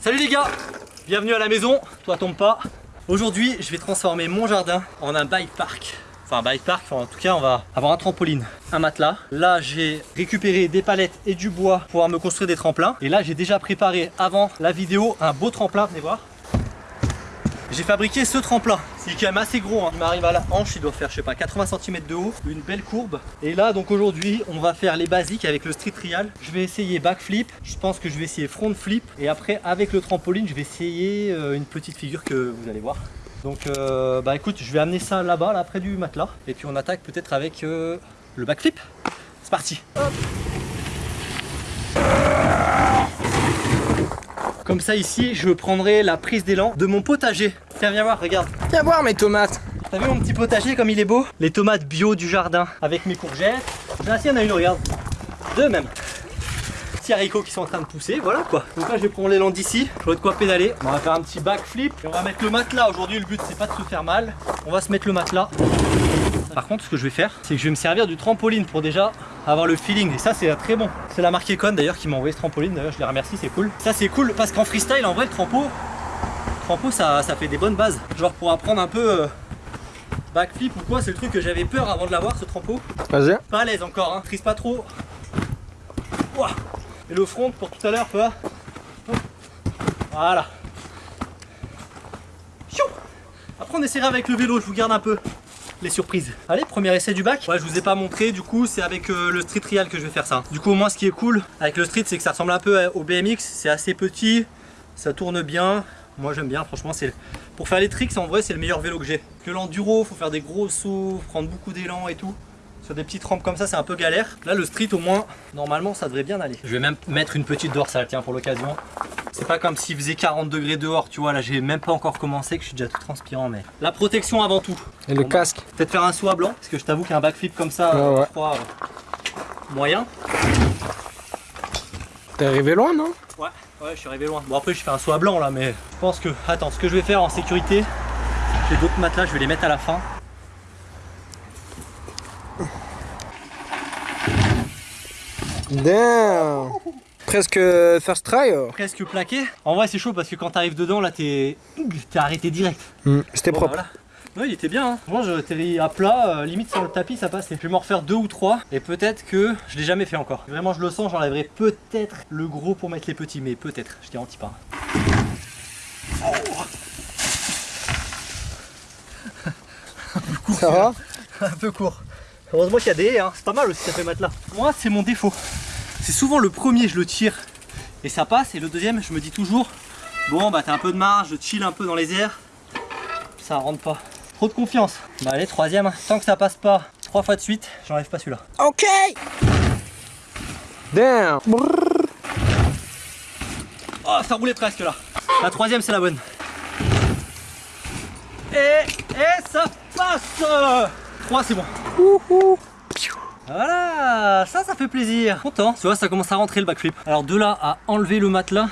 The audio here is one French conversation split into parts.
Salut les gars Bienvenue à la maison, toi tombe pas. Aujourd'hui, je vais transformer mon jardin en un bike park. Enfin, un bike park, enfin, en tout cas, on va avoir un trampoline, un matelas. Là, j'ai récupéré des palettes et du bois pour pouvoir me construire des tremplins. Et là, j'ai déjà préparé avant la vidéo un beau tremplin, venez voir. J'ai fabriqué ce tremplin, c'est quand même assez gros, hein. il m'arrive à la hanche, il doit faire je sais pas 80 cm de haut, une belle courbe. Et là donc aujourd'hui on va faire les basiques avec le street trial. Je vais essayer backflip, je pense que je vais essayer front flip et après avec le trampoline je vais essayer euh, une petite figure que vous allez voir. Donc euh, bah écoute je vais amener ça là-bas là près du matelas et puis on attaque peut-être avec euh, le backflip. C'est parti. Comme ça ici, je prendrai la prise d'élan de mon potager. Tiens, viens voir, regarde. Viens voir mes tomates. T'as vu mon petit potager comme il est beau? Les tomates bio du jardin avec mes courgettes. Là, si, il y en a une, regarde. Deux même. Petits haricots qui sont en train de pousser, voilà quoi. Donc là, je vais prendre l'élan d'ici. J'aurai de quoi pédaler. On va faire un petit backflip. Et on va mettre le matelas. Aujourd'hui, le but, c'est pas de se faire mal. On va se mettre le matelas. Par contre, ce que je vais faire, c'est que je vais me servir du trampoline pour déjà avoir le feeling. Et ça, c'est très bon. C'est la marque Econ d'ailleurs qui m'a envoyé ce trampoline. D'ailleurs, je les remercie, c'est cool. Ça, c'est cool parce qu'en freestyle, en vrai, le trampo, trampo, ça, ça fait des bonnes bases. Genre pour apprendre un peu euh, backflip ou quoi, c'est le truc que j'avais peur avant de l'avoir, ce trampo. Vas-y. Pas à l'aise encore, hein. Trise pas trop. Ouah. Et le front pour tout à l'heure, tu vois. Voilà. Après, on essaiera avec le vélo, je vous garde un peu les surprises. Allez, premier essai du bac. Ouais, je vous ai pas montré, du coup, c'est avec euh, le street trial que je vais faire ça. Du coup, au moins, ce qui est cool avec le street, c'est que ça ressemble un peu au BMX. C'est assez petit, ça tourne bien. Moi, j'aime bien, franchement, c'est pour faire les tricks, en vrai, c'est le meilleur vélo que j'ai. Que l'enduro, faut faire des gros sauts, prendre beaucoup d'élan et tout. Sur des petites rampes comme ça, c'est un peu galère. Là, le street, au moins, normalement, ça devrait bien aller. Je vais même mettre une petite dorsale, tiens, pour l'occasion. C'est pas comme s'il faisait 40 degrés dehors, tu vois. Là, j'ai même pas encore commencé, que je suis déjà tout transpirant. Mais la protection avant tout. Et le Bon, casque. Peut-être faire un saut à blanc, parce que je t'avoue qu'un backflip comme ça, euh, ouais. je crois, euh, moyen. T'es arrivé loin, non? Ouais, ouais, je suis arrivé loin. Bon, après, je fais un saut à blanc là, mais je pense que. Attends, ce que je vais faire en sécurité, j'ai d'autres matelas, je vais les mettre à la fin. Damn. Presque first try. oh. Presque plaqué. En vrai, c'est chaud parce que quand t'arrives dedans, là, t'es t'es arrêté direct. Hmm, C'était Bon, bah, propre. voilà. Ouais, il était bien. Hein. Moi, je t'ai à plat, euh, limite sur le tapis, ça passait. Je vais m'en refaire deux ou trois, et peut-être que je l'ai jamais fait encore. Vraiment, je le sens, j'enlèverai peut-être le gros pour mettre les petits, mais peut-être, je garantis pas. Ça va? Un peu court. Heureusement qu'il y a des haies, hein. c'est pas mal aussi ça fait matelas. Moi c'est mon défaut. C'est souvent le premier je le tire et ça passe et le deuxième je me dis toujours bon bah t'as un peu de marge, je chill un peu dans les airs. Ça rentre pas. Trop de confiance. Bah allez troisième, tant que ça passe pas trois fois de suite, j'enlève pas celui-là. Ok. Damn. Oh ça roulait presque là. La troisième c'est la bonne. Et, et ça passe 3 c'est bon. Voilà, ça, ça fait plaisir. Content. Tu vois, ça commence à rentrer le backflip. Alors de là à enlever le matelas,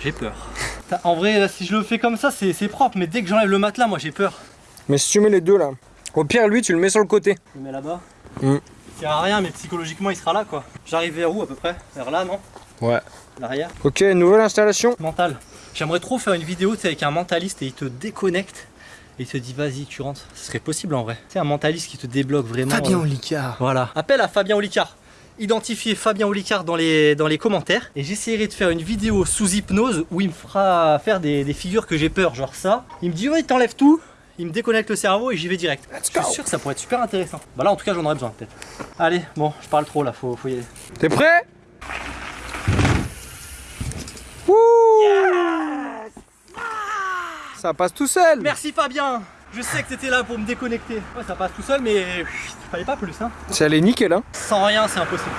j'ai peur. En vrai, là, si je le fais comme ça, c'est propre. Mais dès que j'enlève le matelas, moi, j'ai peur. Mais si tu mets les deux là, au pire, lui, tu le mets sur le côté. Je le mets là-bas. Mm. Il sert à rien, mais psychologiquement, il sera là, quoi. J'arrive vers où, à peu près? Vers là, non? Ouais. L'arrière Ok, nouvelle installation. Mental. J'aimerais trop faire une vidéo tu avec un mentaliste et il te déconnecte. Et il te dit, vas-y, tu rentres. Ce serait possible, en vrai. C'est un mentaliste qui te débloque vraiment. euh, Olicard. Voilà. Appel à Fabien Olicard. Identifiez Fabien Olicard dans les, dans les commentaires. Et j'essaierai de faire une vidéo sous hypnose où il me fera faire des, des figures que j'ai peur, genre ça. Il me dit, ouais, il t'enlève tout. Il me déconnecte le cerveau et j'y vais direct. Let's Je go. suis sûr que ça pourrait être super intéressant. Bah là, en tout cas, j'en aurais besoin, peut-être. Allez, bon, je parle trop là, faut, faut y aller. T'es prêt? Ça passe tout seul. Merci Fabien Je sais que t'étais là pour me déconnecter. Ouais, ça passe tout seul, mais pff, fallait pas plus, hein. Ça allait nickel, hein Sans rien, c'est impossible.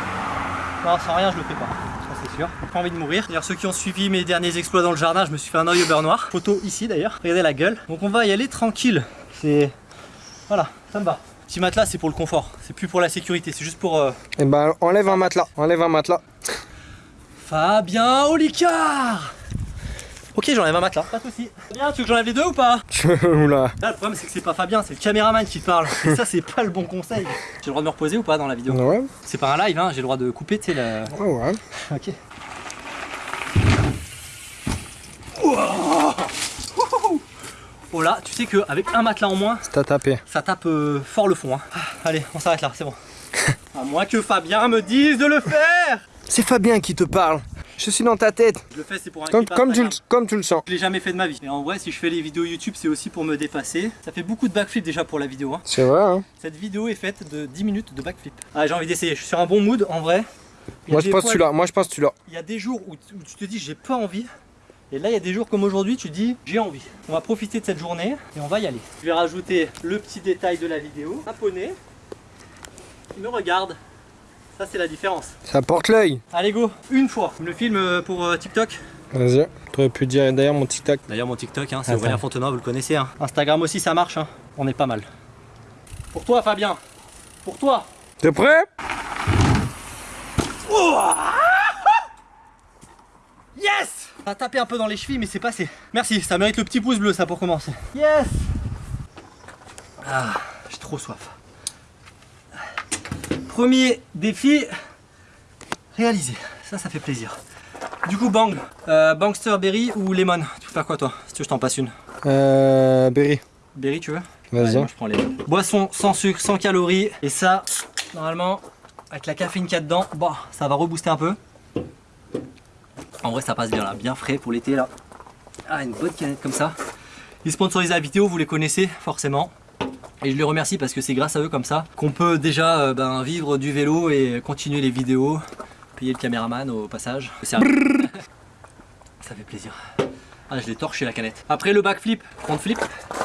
Non, sans rien, je le fais pas. Ça, c'est sûr. J'ai pas envie de mourir. D'ailleurs, ceux qui ont suivi mes derniers exploits dans le jardin, je me suis fait un œil au beurre noir. Photo ici d'ailleurs. Regardez la gueule. Donc, on va y aller tranquille. C'est. Voilà, ça me va. Petit matelas, c'est pour le confort. C'est plus pour la sécurité. C'est juste pour. euh, Et ben, enlève un matelas. Enlève un matelas. Fabien Olicard Ok, j'enlève un matelas, pas de soucis. Bien, tu veux que j'enlève les deux ou pas Oula. Là, le problème, c'est que c'est pas Fabien, c'est le caméraman qui parle. Et ça, c'est pas le bon conseil. J'ai le droit de me reposer ou pas dans la vidéo Ouais. C'est pas un live, hein, j'ai le droit de couper, tu sais, la... Ouais, ouais. Ok. Oh là, tu sais qu'avec un matelas en moins, C'est à taper. ça tape euh, fort le fond. hein. Ah, allez, on s'arrête là, c'est bon. À moins que Fabien me dise de le faire C'est Fabien qui te parle. Je suis dans ta tête. Je le fais, c'est pour un Comme, tu, comme tu le sens. Je l'ai jamais fait de ma vie. Et en vrai, si je fais les vidéos YouTube, c'est aussi pour me dépasser. Ça fait beaucoup de backflip déjà pour la vidéo. hein. C'est vrai, hein. Cette vidéo est faite de 10 minutes de backflip. Ah, j'ai envie d'essayer. Je suis sur un bon mood en vrai. Moi, je fois- celui-là. Moi, je pense celui-là. Il y a des jours où, tu- où tu te dis j'ai pas envie. Et là, il y a des jours comme aujourd'hui, tu te dis j'ai envie. On va profiter de cette journée et on va y aller. Je vais rajouter le petit détail de la vidéo. Un poney qui me regarde. Ça, c'est la différence. Ça porte l'œil. Allez, go Une fois. Me le film euh, pour euh, TikTok Vas-y. T'aurais pu dire d'ailleurs mon TikTok. D'ailleurs, mon TikTok, hein, c'est. Aurélien Fontenoy, vous le connaissez. hein. Instagram aussi, ça marche. hein. On est pas mal. Pour toi, Fabien. Pour toi. T'es prêt? Yes Ça a tapé un peu dans les chevilles, mais c'est passé. Merci, ça mérite le petit pouce bleu, ça, pour commencer. Yes Ah, j'ai trop soif. Premier défi réalisé. Ça, ça fait plaisir. Du coup, bang. Euh, Bangster Berry ou Lemon Tu veux faire quoi, toi Si tu veux, je t'en passe une? Euh. Berry. Berry, tu veux? Vas-y. Je prends les. Boisson sans sucre, sans calories. Et ça, normalement, avec la caféine qu'il y a dedans, bah, ça va rebooster un peu. En vrai, ça passe bien là, bien frais pour l'été là. Ah, une bonne canette comme ça. Ils sponsorisent la vidéo, vous les connaissez forcément. Et je les remercie parce que c'est grâce à eux comme ça qu'on peut déjà euh, ben, vivre du vélo et continuer les vidéos. Payer le caméraman au passage. Ça fait plaisir. Ah, je l'ai torché la canette. Après le backflip, front flip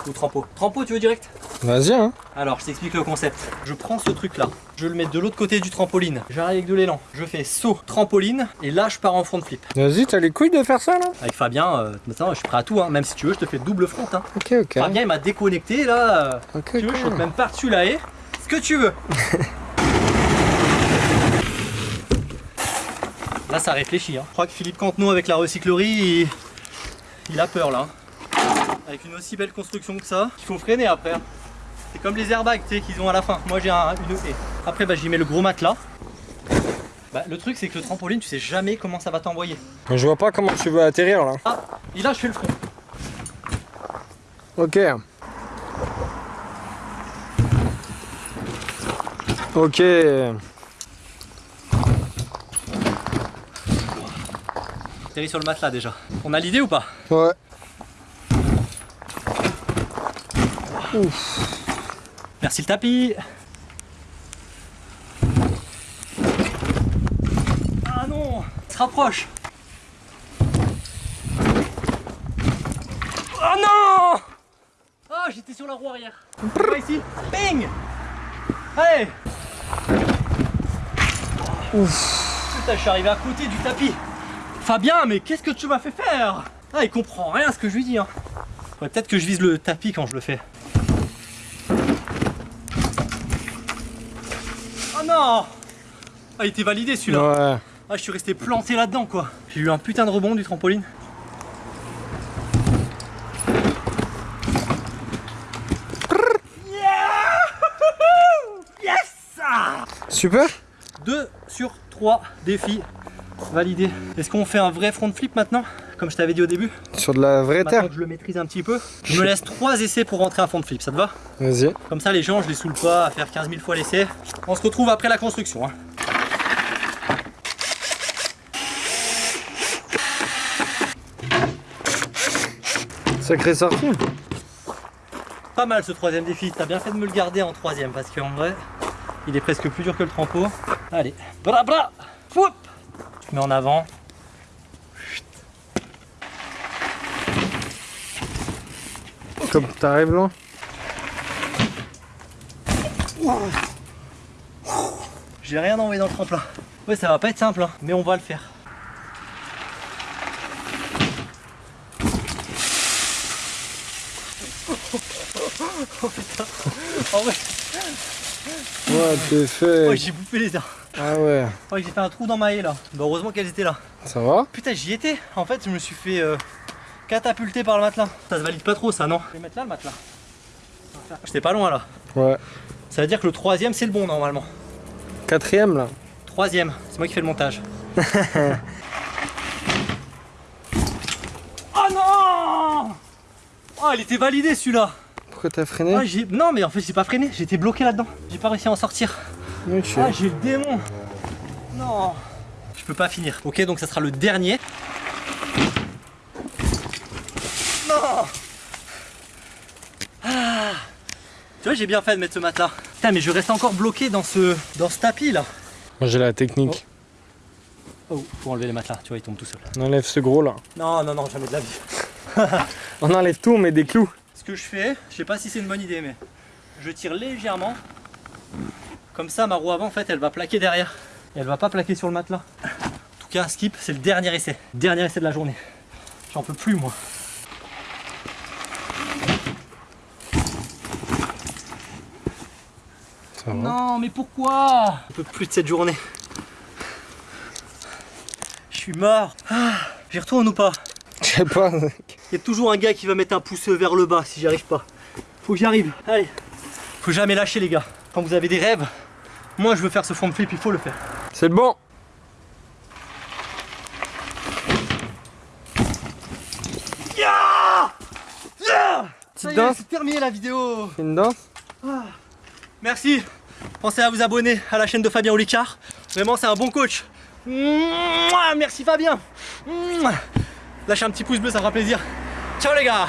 ou trampo? Trampo, tu veux direct? Vas-y, hein. alors, je t'explique le concept. Je prends ce truc là, je le mets de l'autre côté du trampoline. J'arrive avec de l'élan, je fais saut, trampoline, et là je pars en front flip. Vas-y, t'as les couilles de faire ça là? Avec Fabien, euh, maintenant, je suis prêt à tout, hein. même si tu veux, je te fais double front. Hein. Ok, ok. Fabien il m'a déconnecté là. euh, Ok, tu veux, je saute même par-dessus la haie. Ce que tu veux. là ça réfléchit. Hein. Je crois que Philippe Cantenot avec la recyclerie, il, il a peur là. Avec une aussi belle construction que ça, il faut freiner après. C'est comme les airbags qu'ils ont à la fin. Moi j'ai un, une haie. Après bah, j'y mets le gros matelas. Bah, le truc c'est que le trampoline tu sais jamais comment ça va t'envoyer. Je vois pas comment tu veux atterrir là. Ah, et là je fais le front. Ok. Ok. Atterris sur le matelas déjà. On a l'idée ou pas? Ouais. Merci le tapis. Ah non, il se rapproche. Oh non Ah, j'étais sur la roue arrière. Ici. Ping Allez Putain, je suis arrivé à côté du tapis. Fabien, mais qu'est-ce que tu m'as fait faire? Ah, il comprend rien à ce que je lui dis. Hein. Peut-être que je vise le tapis quand je le fais. Non Ah, il était validé celui-là. Ouais. Ah, je suis resté planté là-dedans, quoi. J'ai eu un putain de rebond du trampoline. Yeah Yes Super 2 sur 3 défis validés. Est-ce qu'on fait un vrai front flip maintenant? Comme je t'avais dit au début Sur de la vraie Maintenant terre que je le maîtrise un petit peu. Je me laisse 3 essais pour rentrer un front flip, ça te va? Vas-y. Comme ça, les gens, je les saoule pas à faire 15 000 fois l'essai. On se retrouve après la construction. hein. Sacrée sortie. Pas mal ce troisième défi, t'as bien fait de me le garder en troisième parce qu'en vrai, il est presque plus dur que le trampo. Allez, bra bra, Foup Tu mets en avant. Comme t'arrives là. J'ai rien envoyé dans le tremplin. Ouais, ça va pas être simple, hein, mais on va le faire. Oh putain. En vrai, Ouais, t'es fait. oh, j'ai bouffé les airs. Ah ouais. Oh, j'ai fait un trou dans ma haie là. Bah, heureusement qu'elles étaient là. Ça va? Putain, j'y étais. En fait, je me suis fait euh, catapulté par le matelas. Ça se valide pas trop ça, non Je vais mettre là le matelas. J'étais pas loin là. Ouais. Ça veut dire que le troisième c'est le bon normalement. Quatrième là. Troisième, c'est moi qui fais le montage. oh non Oh il était validé celui-là Pourquoi t'as freiné Ah, Non mais en fait j'ai pas freiné, j'étais bloqué là-dedans. J'ai pas réussi à en sortir. Ah j'ai le démon Non Je peux pas finir. Ok donc ça sera le dernier. Tu vois j'ai bien fait de mettre ce matelas. Putain mais je reste encore bloqué dans ce, dans ce tapis là. Moi j'ai la technique. Oh, faut enlever les matelas, tu vois, il tombe tout seul. On enlève ce gros là. Non, non, non, jamais de la vie. On enlève tout, on met des clous. Ce que je fais, je sais pas si c'est une bonne idée, mais je tire légèrement. Comme ça, ma roue avant, en fait, elle va plaquer derrière. Et elle va pas plaquer sur le matelas. En tout cas, skip, c'est le dernier essai. Dernier essai de la journée. J'en peux plus, moi. Ça va. Non, mais pourquoi Je peux plus de cette journée. Je suis mort. Ah, J'y retourne ou pas Je sais pas. Il y a toujours un gars qui va mettre un pouce vers le bas si j'y arrive pas. Faut que j'y arrive. Allez. Faut jamais lâcher les gars. Quand vous avez des rêves, moi je veux faire ce front flip, il faut le faire. C'est bon. Ya Ça y est, c'est terminé la vidéo. Une danse. Merci. Pensez à vous abonner à la chaîne de Fabien Olicard. Vraiment, c'est un bon coach. Merci Fabien. Lâchez un petit pouce bleu, ça fera plaisir. Ciao les gars